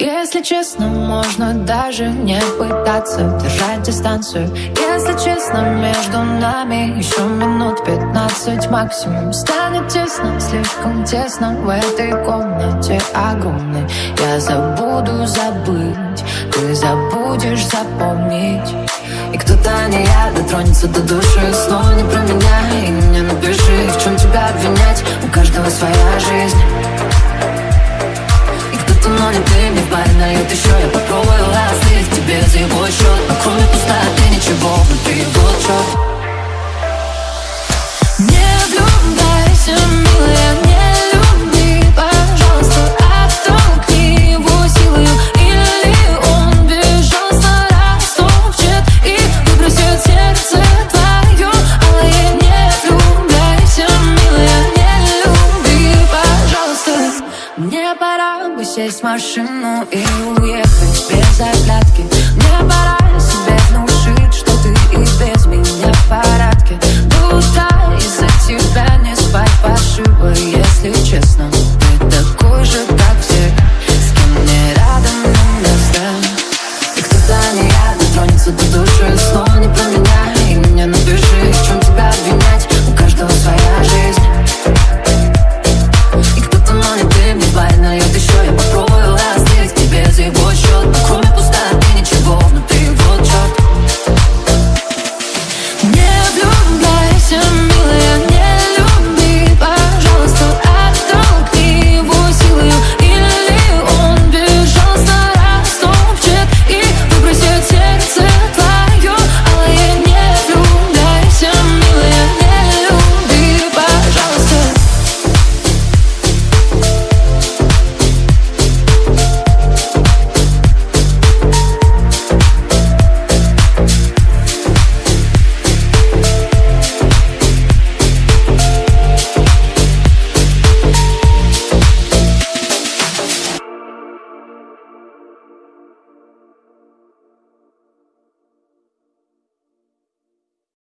Если честно, можно даже не пытаться держать дистанцию. Если честно, между нами еще минут пятнадцать максимум. Станет тесно, слишком тесно в этой комнате огромной. Я забуду забыть, ты забудешь запомнить. И кто-то не я дотронется до души. Снова не про меня и мне напиши, в чем тебя обвинять. У каждого своя жизнь. Но не ты нальют еще Я попробую остыть тебе за его счет кроме сесть в машину и уехать без оглядки. Мне пора себе внушить, что ты и без меня в порядке. Туда из-за тебя не спать пошиба, если честно. Ты такой же, как все, с кем мне рядом не место И кто-то не неядно тронется до души.